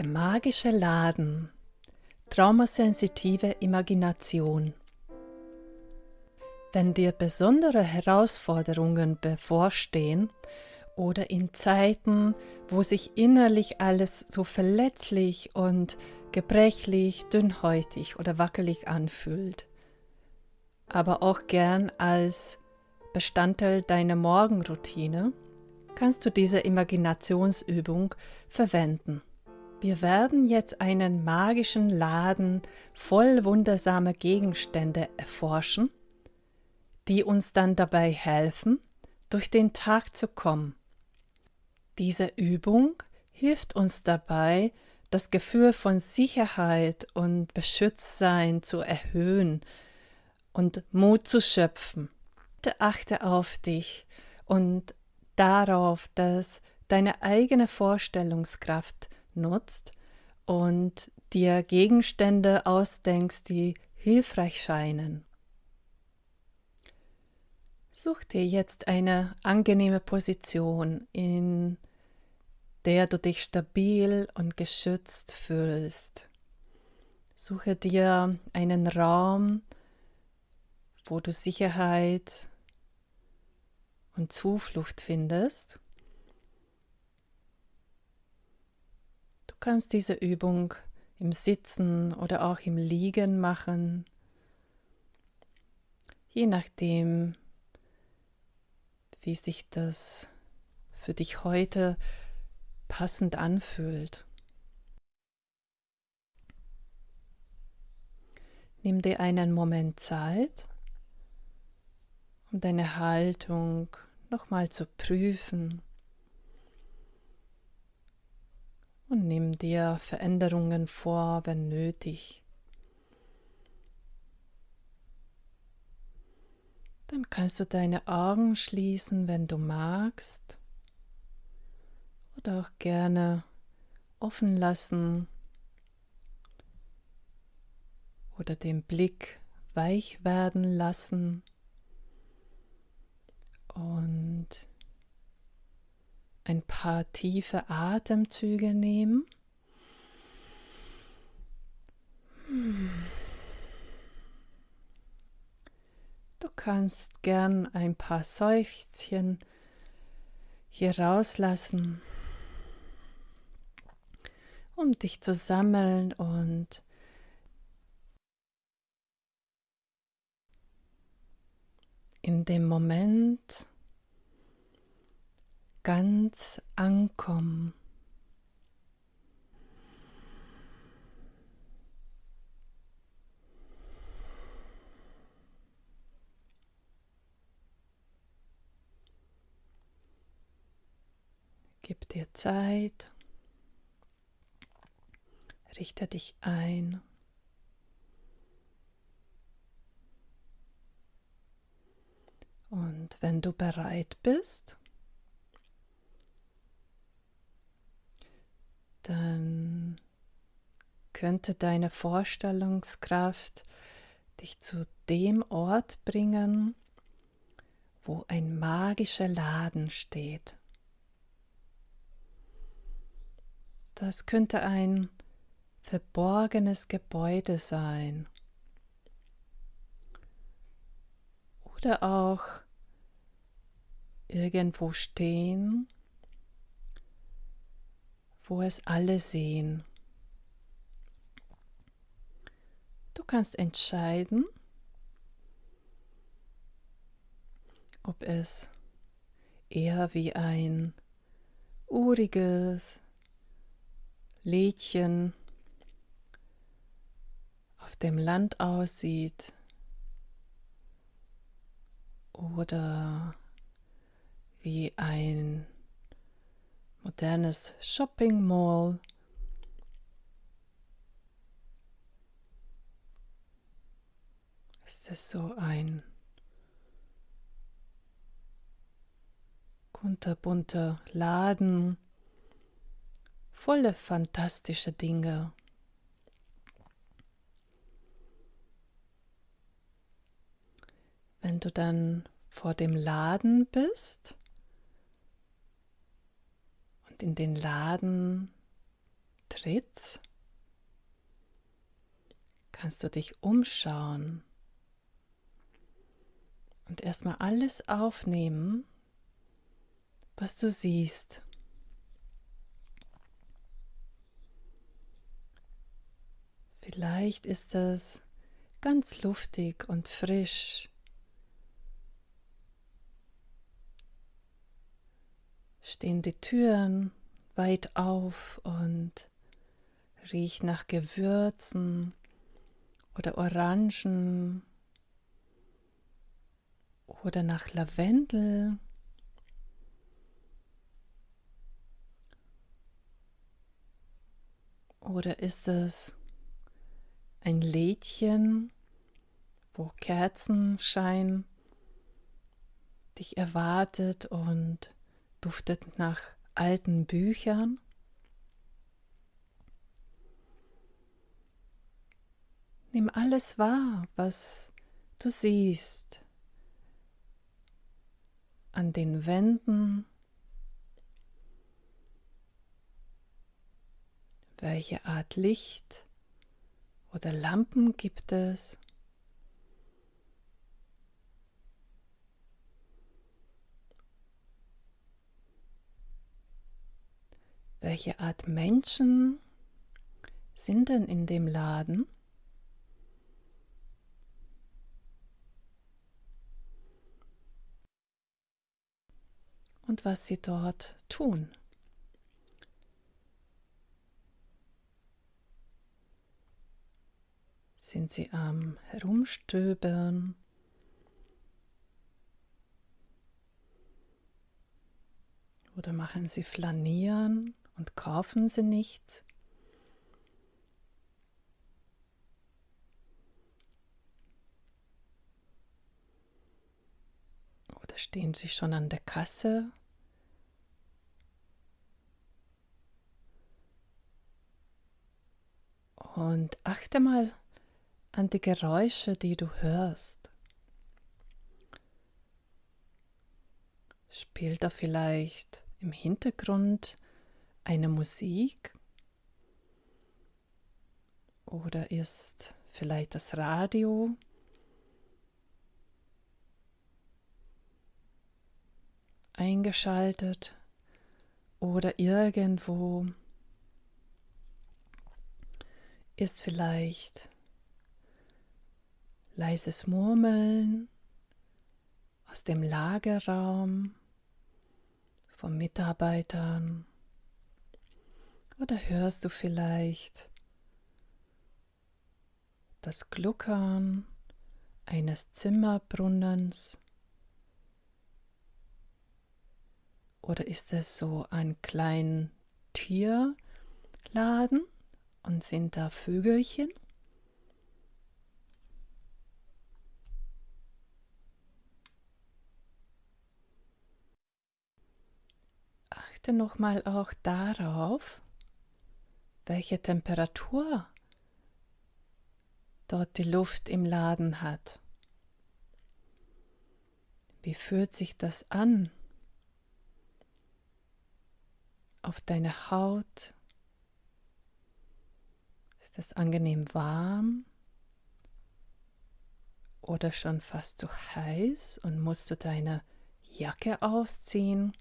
Der magische Laden. Traumasensitive Imagination. Wenn dir besondere Herausforderungen bevorstehen oder in Zeiten, wo sich innerlich alles so verletzlich und gebrechlich, dünnhäutig oder wackelig anfühlt, aber auch gern als Bestandteil deiner Morgenroutine, kannst du diese Imaginationsübung verwenden. Wir werden jetzt einen magischen Laden voll wundersamer Gegenstände erforschen, die uns dann dabei helfen, durch den Tag zu kommen. Diese Übung hilft uns dabei, das Gefühl von Sicherheit und Beschütztsein zu erhöhen und Mut zu schöpfen. Achte auf dich und darauf, dass deine eigene Vorstellungskraft nutzt und dir Gegenstände ausdenkst, die hilfreich scheinen. Such dir jetzt eine angenehme Position, in der du dich stabil und geschützt fühlst. Suche dir einen Raum, wo du Sicherheit und Zuflucht findest. Kannst diese Übung im Sitzen oder auch im Liegen machen, je nachdem, wie sich das für dich heute passend anfühlt. Nimm dir einen Moment Zeit, um deine Haltung nochmal zu prüfen. Und nimm dir Veränderungen vor, wenn nötig. Dann kannst du deine Augen schließen, wenn du magst, oder auch gerne offen lassen. Oder den Blick weich werden lassen. Und ein paar tiefe Atemzüge nehmen. Du kannst gern ein paar Seufzchen hier rauslassen, um dich zu sammeln und in dem Moment ganz ankommen. Gib dir Zeit, richte dich ein. Und wenn du bereit bist, dann könnte deine Vorstellungskraft dich zu dem Ort bringen, wo ein magischer Laden steht. Das könnte ein verborgenes Gebäude sein oder auch irgendwo stehen, wo es alle sehen. Du kannst entscheiden, ob es eher wie ein uriges Lädchen auf dem Land aussieht oder wie ein modernes Shopping Mall. Ist es so ein kunterbunter Laden, voller fantastischer Dinge. Wenn du dann vor dem Laden bist, in den Laden Schritt kannst du dich umschauen und erstmal alles aufnehmen, was du siehst. Vielleicht ist es ganz luftig und frisch. Stehen die Türen weit auf und riecht nach Gewürzen oder Orangen oder nach Lavendel. Oder ist es ein Lädchen, wo Kerzenschein dich erwartet und duftet nach alten Büchern? Nimm alles wahr, was du siehst an den Wänden, welche Art Licht oder Lampen gibt es. Welche Art Menschen sind denn in dem Laden? und was sie dort tun. Sind sie am Herumstöbern? Oder machen sie Flanieren kaufen sie nichts? Oder stehen sie schon an der Kasse Und achte mal an die Geräusche, die du hörst. Spielt da vielleicht im Hintergrund eine Musik? Oder ist vielleicht das Radio? eingeschaltet oder irgendwo ist vielleicht leises Murmeln aus dem Lagerraum von Mitarbeitern oder hörst du vielleicht das Gluckern eines Zimmerbrunnens oder ist es so ein kleiner Tierladen? Und sind da Vögelchen? Achte nochmal auch darauf, welche Temperatur dort die Luft im Laden hat. Wie fühlt sich das an auf deine Haut, ist es angenehm warm oder schon fast zu heiß und musst du deine Jacke ausziehen?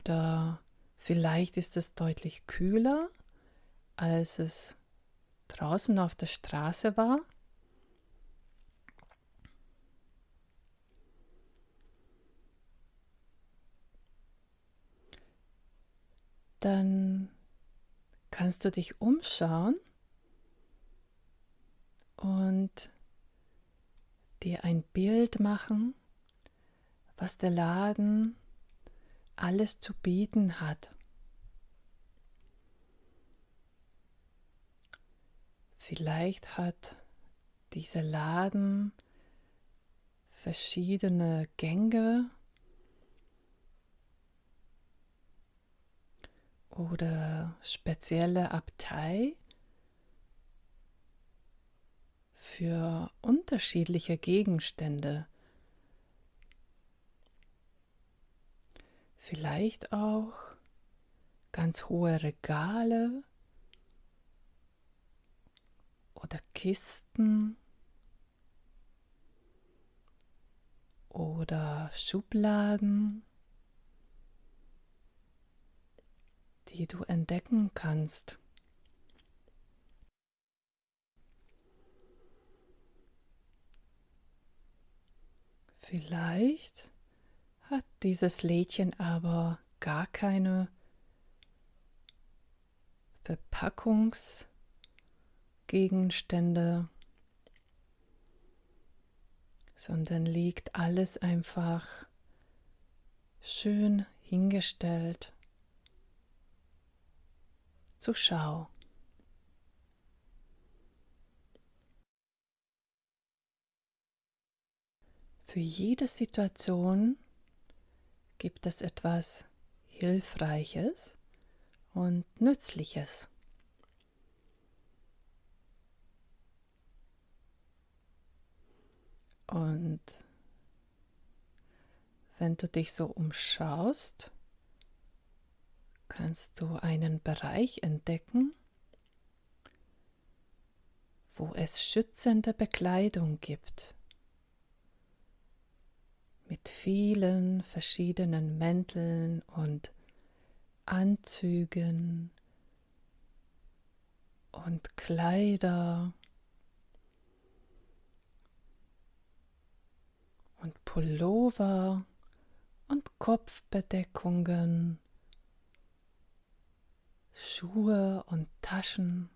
Oder vielleicht ist es deutlich kühler, als es draußen auf der Straße war. dann kannst du dich umschauen und dir ein Bild machen, was der Laden alles zu bieten hat. Vielleicht hat dieser Laden verschiedene Gänge oder spezielle Abtei für unterschiedliche Gegenstände. Vielleicht auch ganz hohe Regale oder Kisten oder Schubladen, die du entdecken kannst. Vielleicht hat dieses Lädchen aber gar keine Verpackungsgegenstände, sondern liegt alles einfach schön hingestellt zur Schau. Für jede Situation gibt es etwas Hilfreiches und Nützliches. Und wenn du dich so umschaust, kannst du einen Bereich entdecken, wo es schützende Bekleidung gibt mit vielen verschiedenen Mänteln und Anzügen und Kleider und Pullover und Kopfbedeckungen, Schuhe und Taschen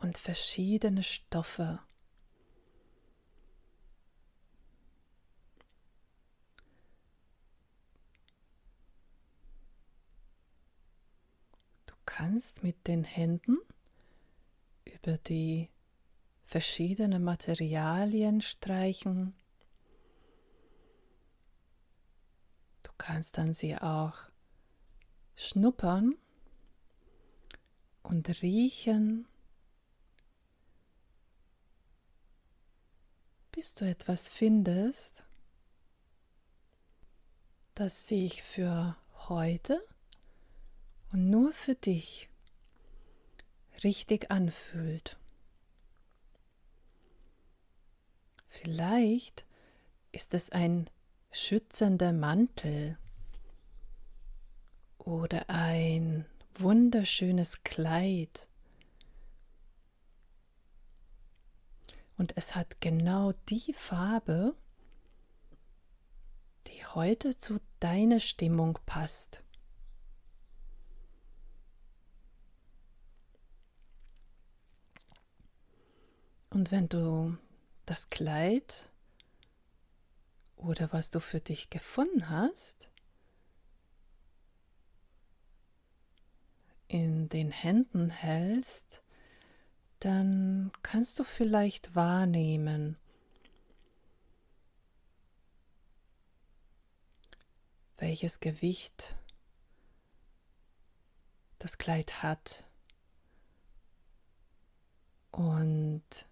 und verschiedene Stoffe. Kannst mit den Händen über die verschiedenen Materialien streichen. Du kannst dann sie auch schnuppern und riechen, bis du etwas findest, das sich für heute und nur für dich richtig anfühlt. Vielleicht ist es ein schützender Mantel oder ein wunderschönes Kleid. Und es hat genau die Farbe, die heute zu deiner Stimmung passt. Und wenn du das Kleid oder was du für dich gefunden hast, in den Händen hältst, dann kannst du vielleicht wahrnehmen, welches Gewicht das Kleid hat. Und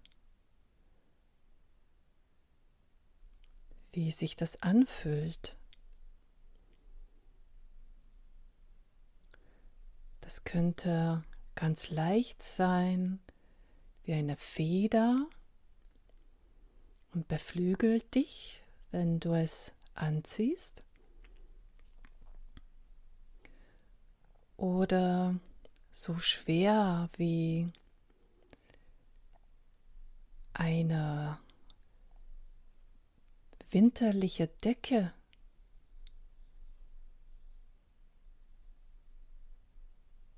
wie sich das anfühlt. Das könnte ganz leicht sein, wie eine Feder und beflügelt dich, wenn du es anziehst. Oder so schwer wie eine winterliche Decke.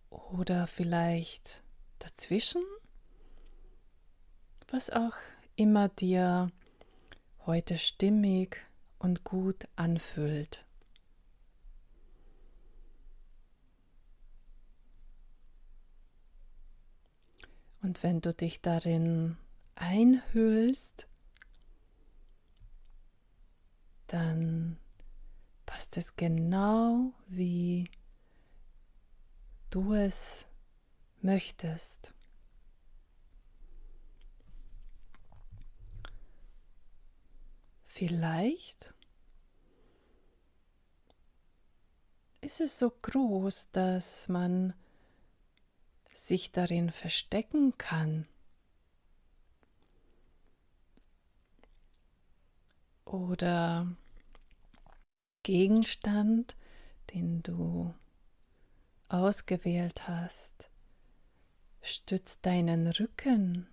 Oder vielleicht dazwischen, was auch immer dir heute stimmig und gut anfühlt. Und wenn du dich darin einhüllst, dann passt es genau, wie du es möchtest. Vielleicht ist es so groß, dass man sich darin verstecken kann. Oder Gegenstand, den du ausgewählt hast, stützt deinen Rücken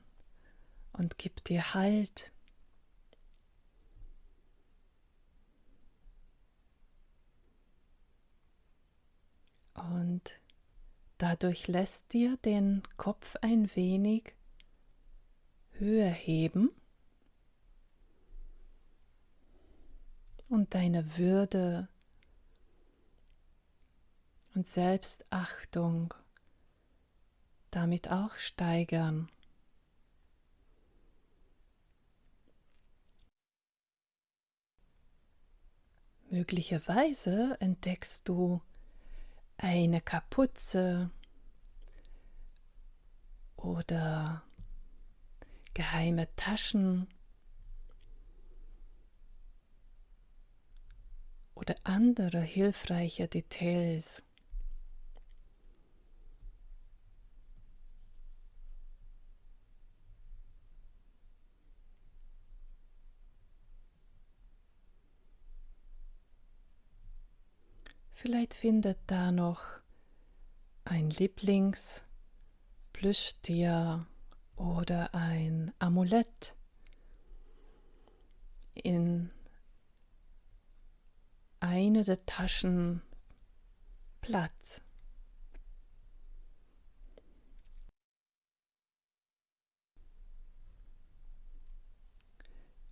und gibt dir Halt. Und dadurch lässt dir den Kopf ein wenig höher heben und deine Würde und Selbstachtung damit auch steigern. Möglicherweise entdeckst du eine Kapuze oder geheime Taschen oder andere hilfreiche Details. Vielleicht findet da noch ein Lieblingsplüschtier oder ein Amulett in eine der Taschen Platz.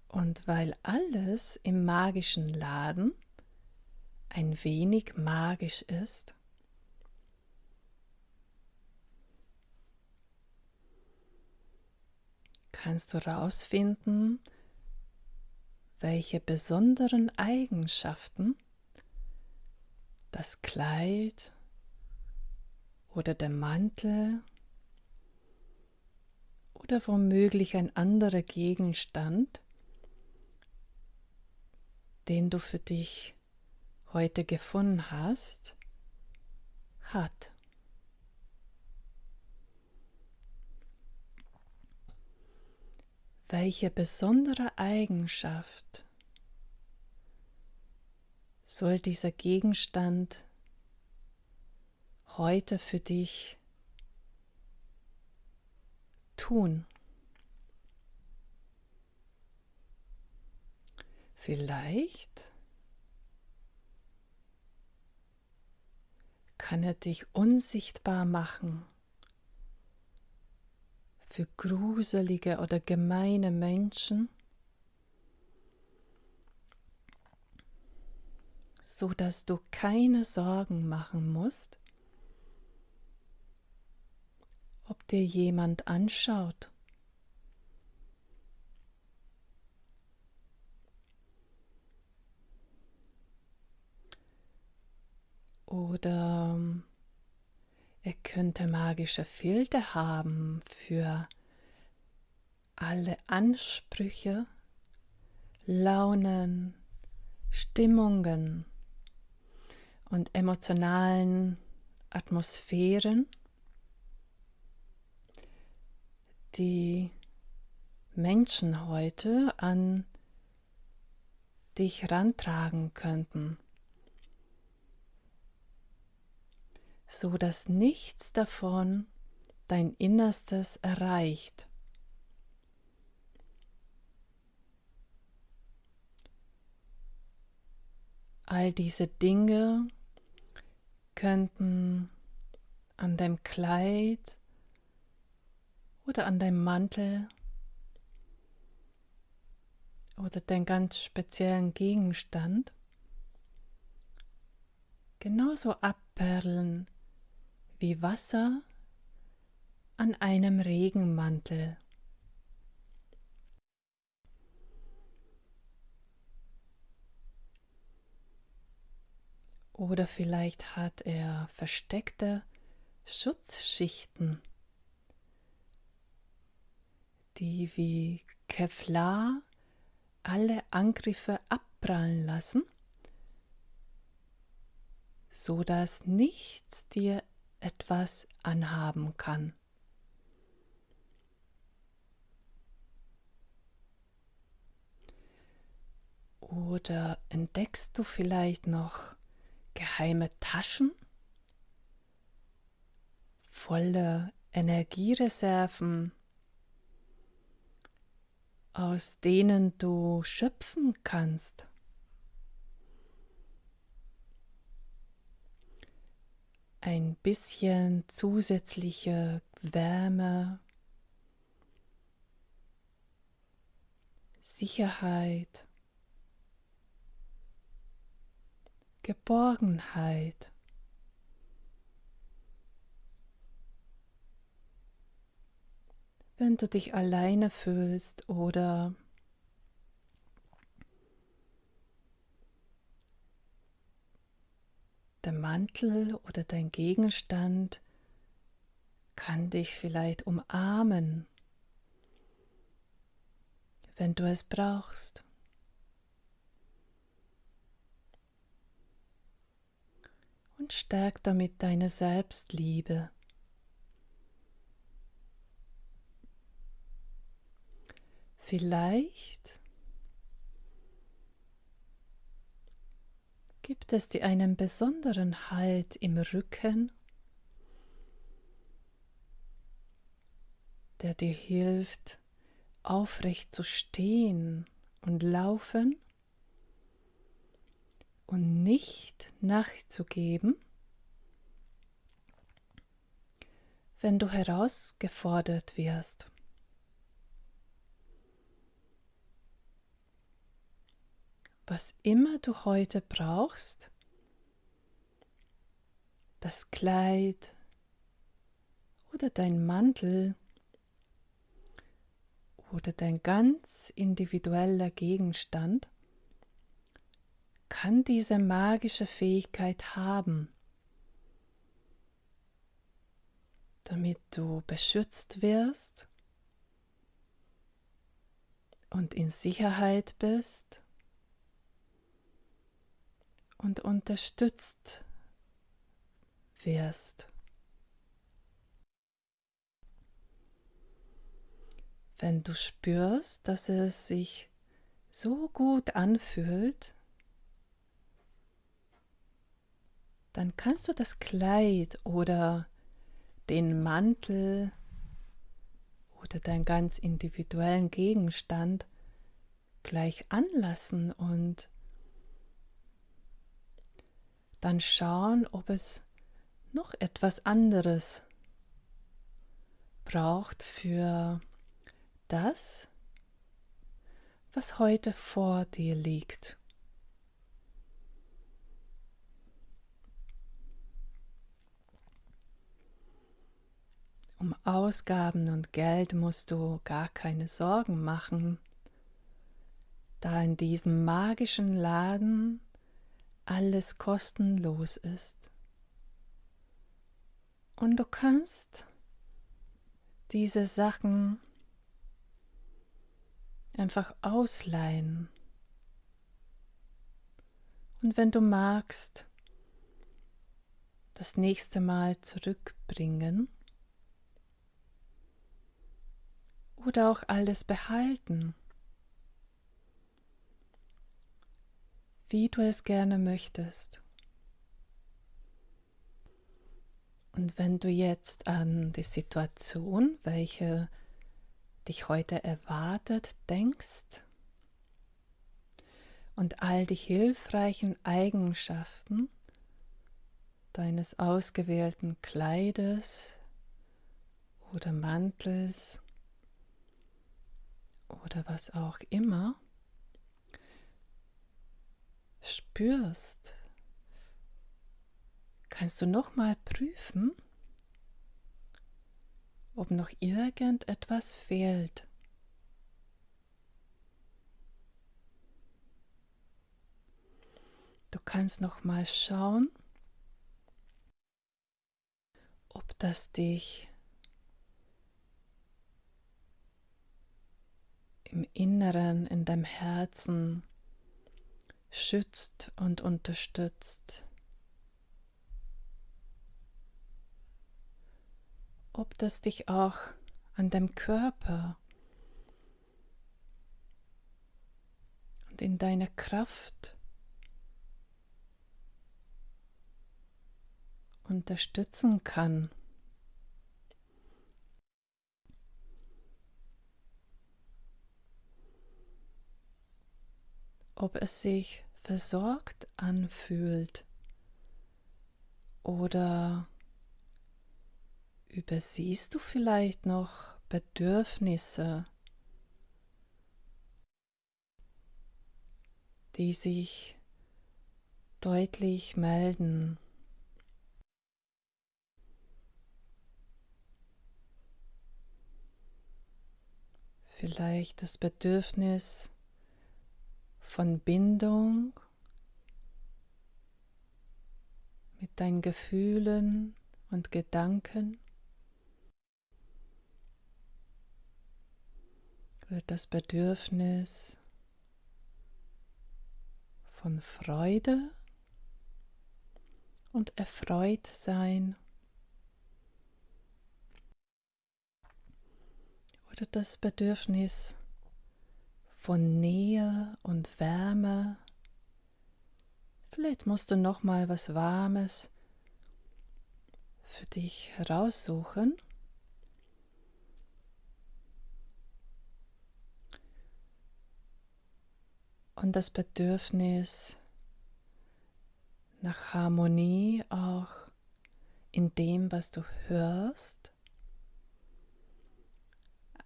Und weil alles im magischen Laden ein wenig magisch ist? Kannst du herausfinden, welche besonderen Eigenschaften das Kleid oder der Mantel oder womöglich ein anderer Gegenstand, den du für dich heute gefunden hast, hat. Welche besondere Eigenschaft soll dieser Gegenstand heute für dich tun? Vielleicht kann er dich unsichtbar machen für gruselige oder gemeine Menschen, so dass du keine Sorgen machen musst, ob dir jemand anschaut. Oder er könnte magische Filter haben für alle Ansprüche, Launen, Stimmungen und emotionalen Atmosphären, die Menschen heute an dich rantragen könnten. So dass nichts davon dein Innerstes erreicht. All diese Dinge könnten an deinem Kleid oder an deinem Mantel oder deinen ganz speziellen Gegenstand genauso abperlen wie Wasser an einem Regenmantel. Oder vielleicht hat er versteckte Schutzschichten, die wie Kevlar alle Angriffe abprallen lassen so dass nichts dir etwas anhaben kann. Oder entdeckst du vielleicht noch geheime Taschen voller Energiereserven, aus denen du schöpfen kannst? Ein bisschen zusätzliche Wärme, Sicherheit. Geborgenheit. Wenn du dich alleine fühlst oder der Mantel oder dein Gegenstand kann dich vielleicht umarmen, wenn du es brauchst. und stärk damit deine Selbstliebe. Vielleicht gibt es dir einen besonderen Halt im Rücken, der dir hilft, aufrecht zu stehen und laufen und nicht nachzugeben, wenn du herausgefordert wirst. Was immer du heute brauchst, das Kleid oder dein Mantel oder dein ganz individueller Gegenstand, kann diese magische Fähigkeit haben, damit du beschützt wirst und in Sicherheit bist und unterstützt wirst. Wenn du spürst, dass es sich so gut anfühlt, dann kannst du das Kleid oder den Mantel oder deinen ganz individuellen Gegenstand gleich anlassen und dann schauen, ob es noch etwas anderes braucht für das, was heute vor dir liegt. Um Ausgaben und Geld musst du gar keine Sorgen machen, da in diesem magischen Laden alles kostenlos ist. Und du kannst diese Sachen einfach ausleihen. Und wenn du magst, das nächste Mal zurückbringen oder auch alles behalten, wie du es gerne möchtest. Und wenn du jetzt an die Situation, welche dich heute erwartet, denkst und all die hilfreichen Eigenschaften deines ausgewählten Kleides oder Mantels oder was auch immer spürst, kannst du noch mal prüfen, ob noch irgendetwas fehlt. Du kannst noch mal schauen, ob das dich im Inneren, in deinem Herzen schützt und unterstützt. Ob das dich auch an deinem Körper und in deiner Kraft unterstützen kann. Ob es sich versorgt anfühlt oder übersiehst du vielleicht noch Bedürfnisse, die sich deutlich melden. Vielleicht das Bedürfnis von Bindung mit deinen Gefühlen und Gedanken. Wird das Bedürfnis von Freude und erfreut sein oder das Bedürfnis von Nähe und Wärme. Vielleicht musst du noch mal was Warmes für dich heraussuchen. Und das Bedürfnis nach Harmonie auch in dem, was du hörst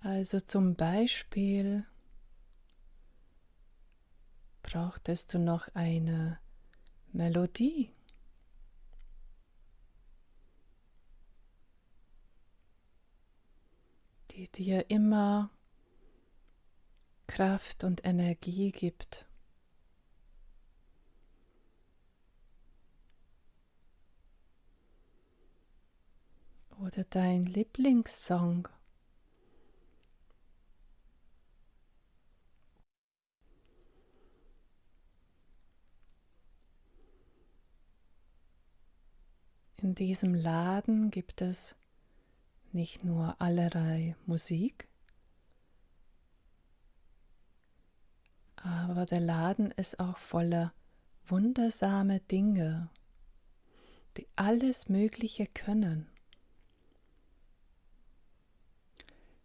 also zum Beispiel brauchtest du noch eine Melodie. die dir immer Kraft und Energie gibt. Oder dein Lieblingssong. In diesem Laden gibt es nicht nur allerlei Musik, aber der Laden ist auch voller wundersame Dinge, die alles Mögliche können.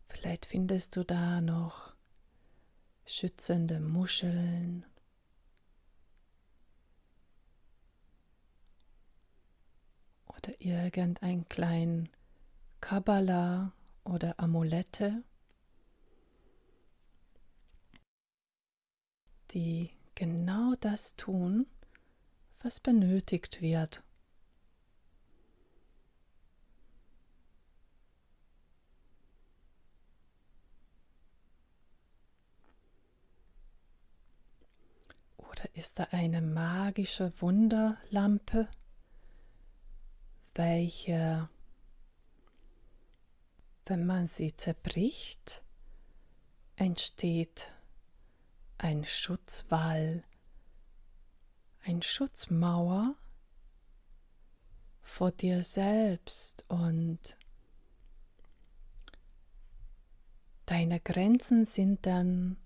Vielleicht findest du da noch schützende Muscheln irgendein kleinen Kabbala oder Amulette, die genau das tun, was benötigt wird. Oder ist da eine magische Wunderlampe? Welche, wenn man sie zerbricht, entsteht ein Schutzwall, ein Schutzmauer vor dir selbst und deine Grenzen sind dann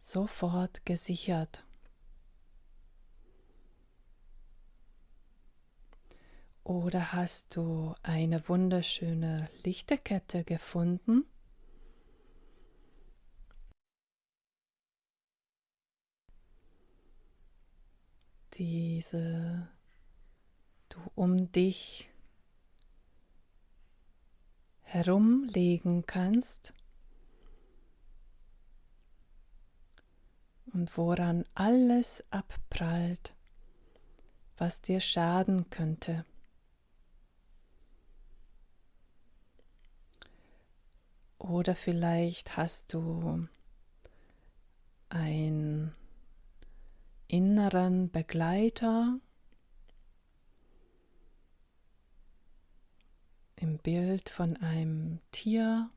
sofort gesichert. Oder hast du eine wunderschöne Lichterkette gefunden? Diese du um dich herumlegen kannst und woran alles abprallt, was dir schaden könnte. Oder vielleicht hast du einen inneren Begleiter im Bild von einem Tier.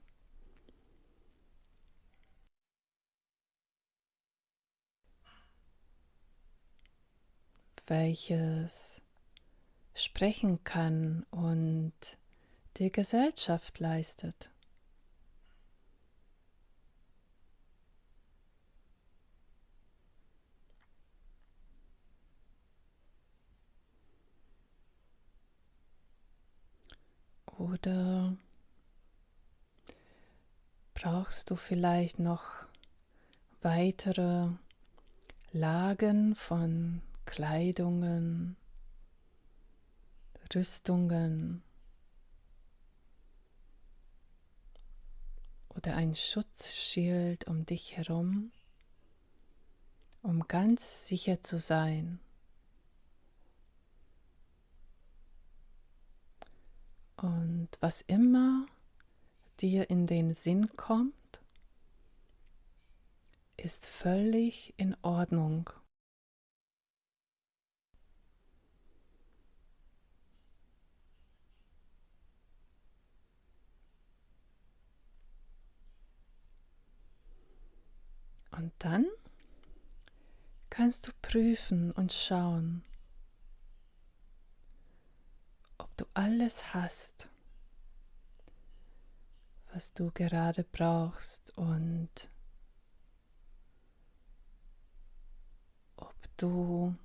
welches sprechen kann und dir Gesellschaft leistet. Oder brauchst du vielleicht noch weitere Lagen von Kleidungen, Rüstungen oder ein Schutzschild um dich herum, um ganz sicher zu sein. Und was immer dir in den Sinn kommt, ist völlig in Ordnung. Und dann kannst du prüfen und schauen, ob du alles hast, was du gerade brauchst und ob du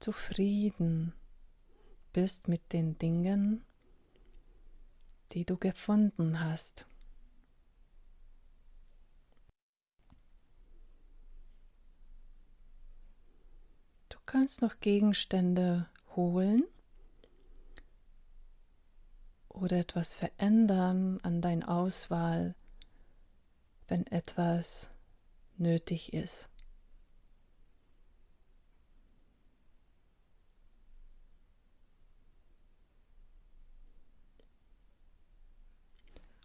zufrieden bist mit den Dingen, die du gefunden hast. kannst noch Gegenstände holen oder etwas verändern an dein Auswahl, wenn etwas nötig ist.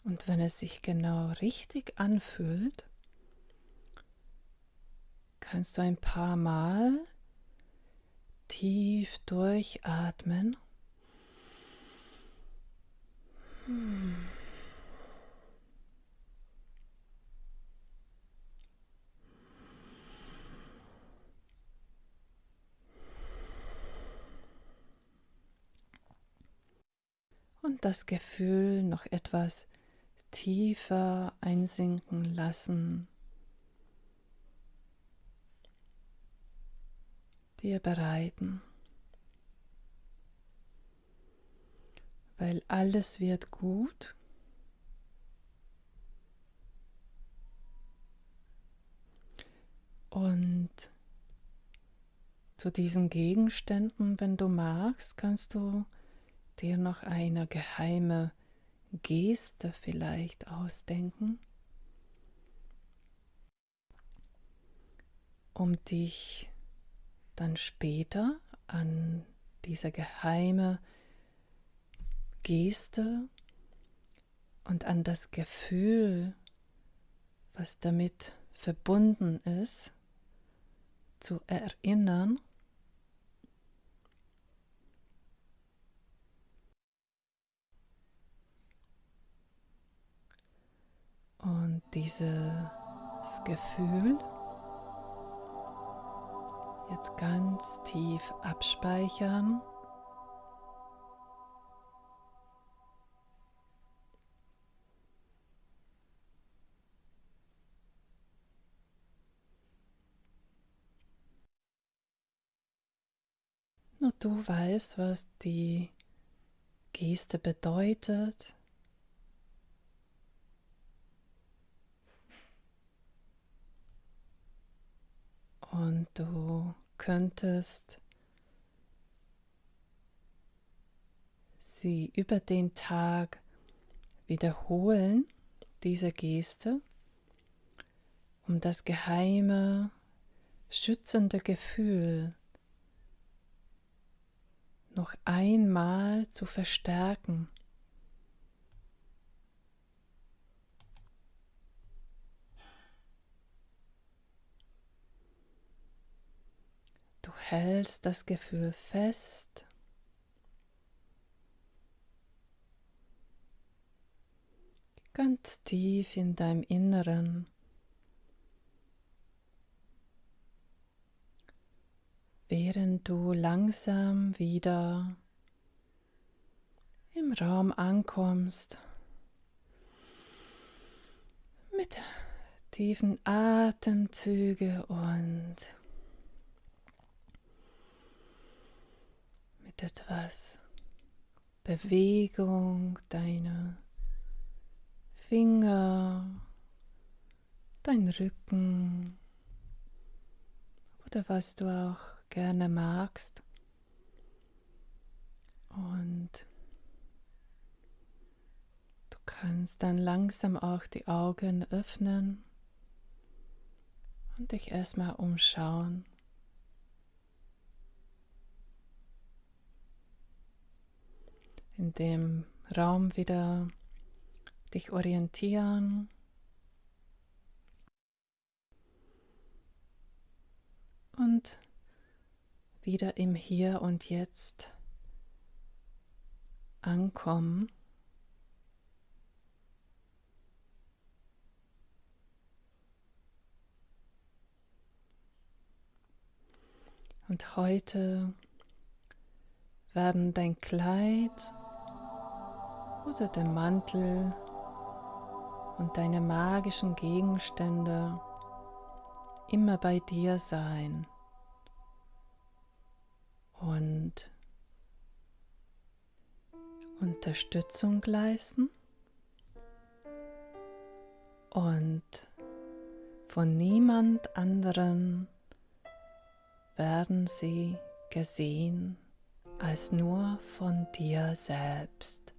Und wenn es sich genau richtig anfühlt, kannst du ein paar Mal Tief durchatmen. Und das Gefühl noch etwas tiefer einsinken lassen. dir bereiten, weil alles wird gut. Und zu diesen Gegenständen, wenn du magst, kannst du dir noch eine geheime Geste vielleicht ausdenken, um dich dann später an diese geheime Geste und an das Gefühl, was damit verbunden ist, zu erinnern. Und dieses Gefühl Jetzt ganz tief abspeichern. Du weißt, was die Geste bedeutet. Und du könntest sie über den Tag wiederholen, diese Geste, um das geheime, schützende Gefühl noch einmal zu verstärken. hältst das Gefühl fest. Ganz tief in deinem Inneren. Während du langsam wieder im Raum ankommst, mit tiefen Atemzüge und mit etwas Bewegung deiner Finger, dein Rücken oder was du auch gerne magst. Und du kannst dann langsam auch die Augen öffnen und dich erstmal umschauen. In dem Raum wieder dich orientieren. Und wieder im Hier und Jetzt ankommen. Und heute werden dein Kleid oder der Mantel und deine magischen Gegenstände immer bei dir sein und Unterstützung leisten und von niemand anderen werden sie gesehen als nur von dir selbst.